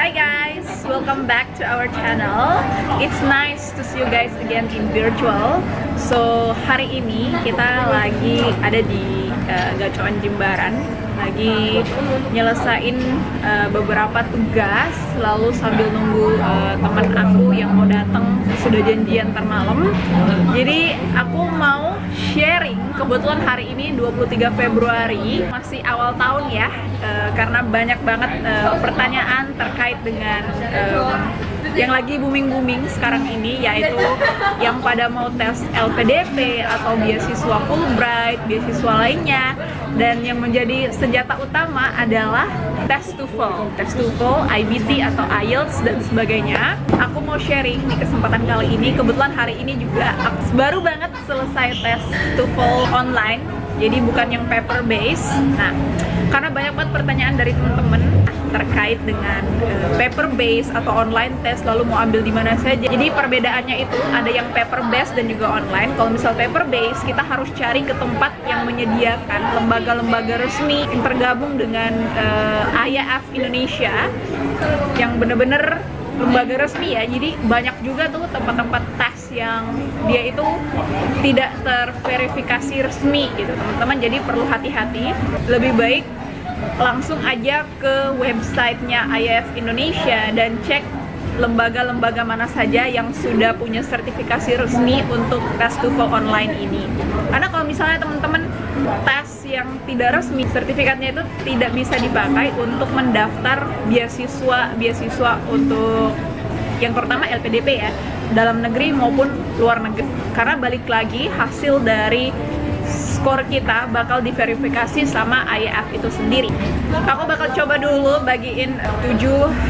Hi guys, welcome back to our channel. It's nice to see you guys again in virtual. So hari ini kita lagi ada di uh, Gacuan Jimbaran, lagi nyelesain uh, beberapa tugas, lalu sambil nunggu uh, teman aku yang mau datang sudah janjian termalam. Jadi aku mau sharing kebetulan hari ini 23 Februari masih awal tahun ya uh, karena banyak banget uh, pertanyaan terkait dengan um, yang lagi booming-booming sekarang ini yaitu yang pada mau tes LPDP atau beasiswa Fulbright, beasiswa lainnya dan yang menjadi senjata utama adalah tes TOEFL, tes TOEFL, IBT atau IELTS dan sebagainya. Aku mau sharing di kesempatan kali ini. Kebetulan hari ini juga baru banget selesai tes TOEFL online, jadi bukan yang paper base. Nah, karena banyak banget pertanyaan dari teman-teman terkait dengan uh, paper base atau online test lalu mau ambil di mana saja. Jadi perbedaannya itu ada yang paper base dan juga online. Kalau misal paper base kita harus cari ke tempat yang menyediakan lembaga-lembaga resmi yang tergabung dengan uh, eh, IAF Indonesia yang bener-bener lembaga resmi ya jadi banyak juga tuh tempat-tempat tes yang dia itu tidak terverifikasi resmi gitu teman-teman jadi perlu hati-hati lebih baik langsung aja ke websitenya IAF Indonesia dan cek lembaga-lembaga mana saja yang sudah punya sertifikasi resmi untuk tes TOEFL online ini. Karena kalau misalnya teman-teman tes yang tidak resmi, sertifikatnya itu tidak bisa dipakai untuk mendaftar beasiswa beasiswa untuk yang pertama LPDP ya, dalam negeri maupun luar negeri. Karena balik lagi hasil dari skor kita bakal diverifikasi sama IAF itu sendiri. Aku bakal coba dulu bagiin 7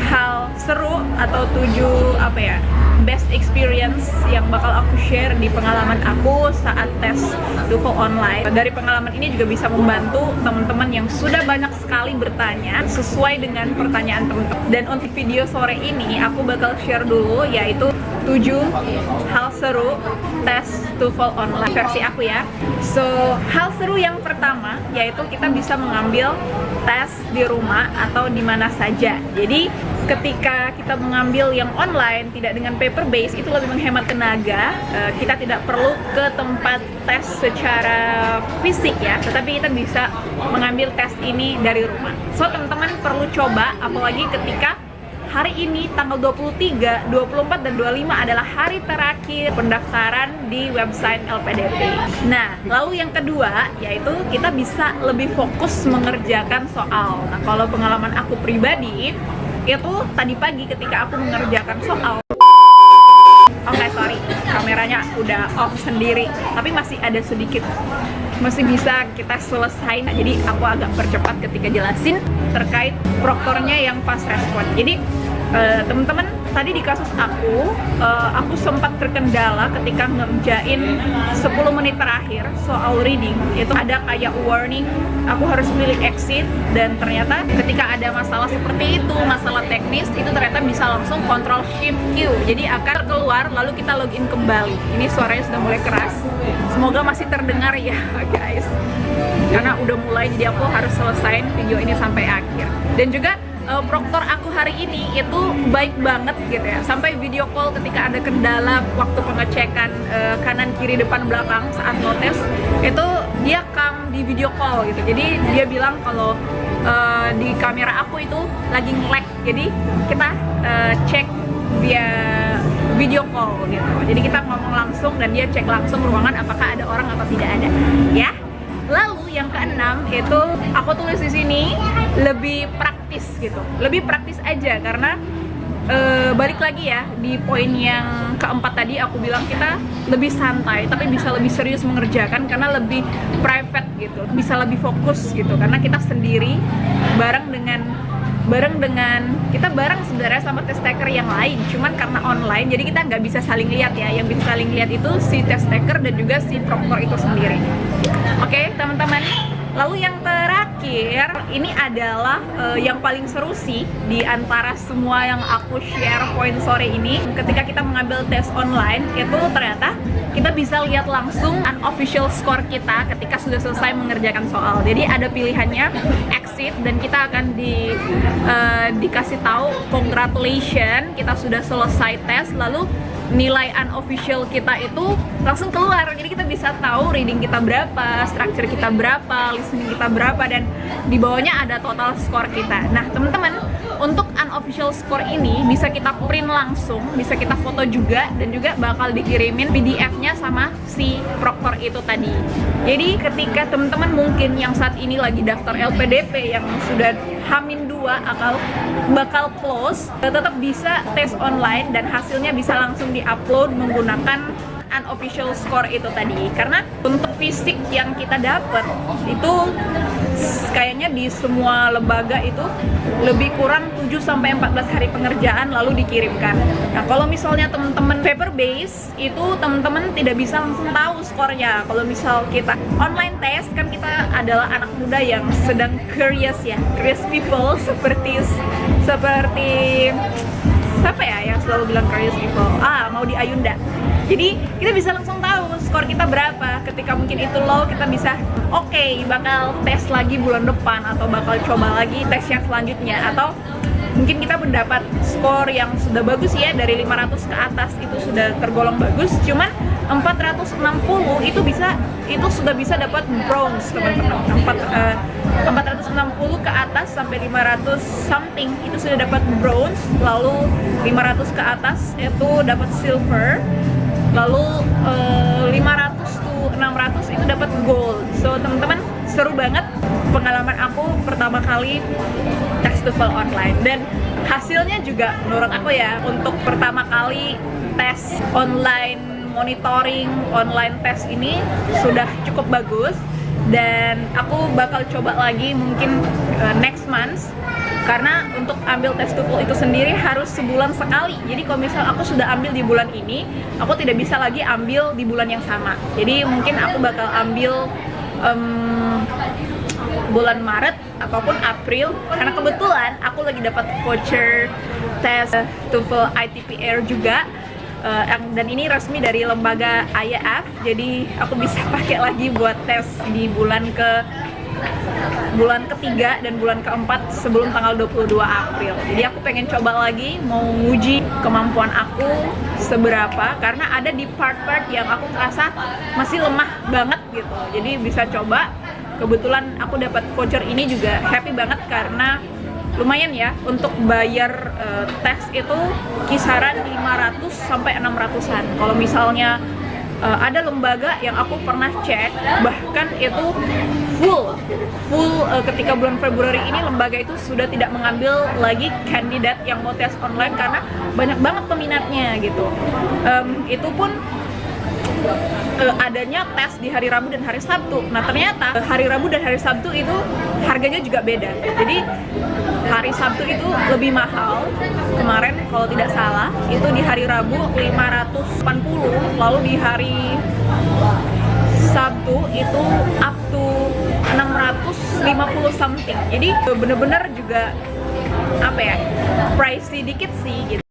hal seru atau 7 apa ya best experience yang bakal aku share di pengalaman aku saat tes TOEFL online. Dari pengalaman ini juga bisa membantu teman-teman yang sudah banyak sekali bertanya sesuai dengan pertanyaan teman-teman. Dan untuk video sore ini aku bakal share dulu yaitu 7 hal seru tes TOEFL online versi aku ya So, hal seru yang pertama yaitu kita bisa mengambil tes di rumah atau di mana saja Jadi ketika kita mengambil yang online tidak dengan paper base itu lebih menghemat tenaga eh, kita tidak perlu ke tempat tes secara fisik ya tetapi kita bisa mengambil tes ini dari rumah so teman-teman perlu coba apalagi ketika hari ini tanggal 23, 24, dan 25 adalah hari terakhir pendaftaran di website LPDP. Nah, lalu yang kedua yaitu kita bisa lebih fokus mengerjakan soal. Nah, kalau pengalaman aku pribadi itu tadi pagi ketika aku mengerjakan soal. Oke okay, sorry, kameranya udah off sendiri Tapi masih ada sedikit Masih bisa kita selesai. Jadi aku agak percepat ketika jelasin Terkait proktornya yang fast respon. Jadi uh, teman-teman tadi di kasus aku uh, aku sempat terkendala ketika ngerjain 10 menit terakhir soal reading. Itu ada kayak warning aku harus pilih exit dan ternyata ketika ada masalah seperti itu masalah teknis itu ternyata bisa langsung control shift Q. Jadi akan keluar lalu kita login kembali. Ini suaranya sudah mulai keras. Semoga masih terdengar ya guys. Karena udah mulai jadi aku harus selesaiin video ini sampai akhir. Dan juga uh, proktor aku hari ini itu baik banget gitu ya. Sampai video call ketika ada kendala waktu pengecekan uh, kanan kiri depan belakang saat notes itu dia kam di video call gitu. Jadi dia bilang kalau uh, di kamera aku itu lagi nge-lag. Jadi kita uh, cek via video call gitu. Jadi kita ngomong langsung dan dia cek langsung ruangan apakah ada orang atau tidak ada. Ya. Lalu yang keenam itu aku tulis di sini lebih praktis praktis gitu. Lebih praktis aja karena e, balik lagi ya di poin yang keempat tadi aku bilang kita lebih santai tapi bisa lebih serius mengerjakan karena lebih private gitu bisa lebih fokus gitu. Karena kita sendiri bareng dengan bareng dengan kita bareng sebenarnya sama test taker yang lain cuman karena online jadi kita nggak bisa saling lihat ya yang bisa saling lihat itu si test taker dan juga si proktor itu sendiri oke okay, teman-teman Lalu yang terakhir, ini adalah uh, yang paling seru sih di antara semua yang aku share poin sore ini. Ketika kita mengambil tes online, itu ternyata kita bisa lihat langsung unofficial score kita ketika sudah selesai mengerjakan soal. Jadi ada pilihannya exit dan kita akan di uh, dikasih tahu congratulations kita sudah selesai tes. Lalu nilai unofficial kita itu langsung keluar. Jadi kita bisa tahu reading kita berapa, structure kita berapa, listening kita berapa dan di bawahnya ada total score kita. Nah teman-teman untuk unofficial score ini bisa kita print langsung bisa kita foto juga dan juga bakal dikirimin PDF-nya sama si proctor itu tadi. Jadi ketika teman-teman mungkin yang saat ini lagi daftar LPDP yang sudah Hamin 2 akal bakal close tetap bisa tes online dan hasilnya bisa langsung di-upload menggunakan unofficial score itu tadi karena untuk fisik yang kita dapat itu kayaknya di semua lembaga itu lebih kurang 7 sampai 14 hari pengerjaan lalu dikirimkan. Nah, kalau misalnya teman-teman paper base itu teman-teman tidak bisa langsung tahu skornya. Kalau misal kita online test kan kita adalah anak muda yang sedang curious ya, curious people seperti seperti siapa ya yang selalu bilang curious people? Ah, mau di Ayunda. Jadi kita bisa langsung tahu skor kita berapa. Ketika mungkin itu low kita bisa oke okay, bakal tes lagi bulan depan atau bakal coba lagi tes yang selanjutnya. Atau mungkin kita mendapat skor yang sudah bagus ya dari 500 ke atas itu sudah tergolong bagus. Cuman 460 itu bisa itu sudah bisa dapat bronze teman-teman. 4, uh, 460 ke atas sampai 500 something itu sudah dapat bronze. Lalu 500 ke atas itu dapat silver. Lalu uh, 500 to 600 itu dapat gold. So teman-teman seru banget pengalaman aku pertama kali tes TOEFL online. Dan hasilnya juga menurut aku ya untuk pertama kali tes online monitoring online tes ini sudah cukup bagus. Dan aku bakal coba lagi mungkin uh, next month. Karena untuk ambil tes TOEFL itu sendiri harus sebulan sekali. Jadi kalau misal aku sudah ambil di bulan ini aku tidak bisa lagi ambil di bulan yang sama. Jadi mungkin aku bakal ambil um, bulan Maret ataupun April. Karena kebetulan aku lagi dapat voucher tes TOEFL ITPR juga uh, dan ini resmi dari lembaga IAF jadi aku bisa pakai lagi buat tes di bulan ke bulan ketiga dan bulan keempat sebelum tanggal 22 April. Jadi aku pengen coba lagi mau nguji kemampuan aku seberapa karena ada di part-part yang aku merasa masih lemah banget gitu. Jadi bisa coba. Kebetulan aku dapat voucher ini juga happy banget karena lumayan ya untuk bayar uh, tes itu kisaran 500 sampai 600-an kalau misalnya uh, ada lembaga yang aku pernah cek bahkan itu full full uh, ketika bulan Februari ini lembaga itu sudah tidak mengambil lagi kandidat yang mau tes online karena banyak banget peminatnya gitu. Um, itu pun uh, adanya tes di hari Rabu dan hari Sabtu. Nah ternyata uh, hari Rabu dan hari Sabtu itu harganya juga beda. Jadi hari Sabtu itu lebih mahal kemarin kalau tidak salah itu di hari Rabu 580 lalu di hari Sabtu itu up to 650 something jadi bener-bener juga apa ya pricey dikit sih gitu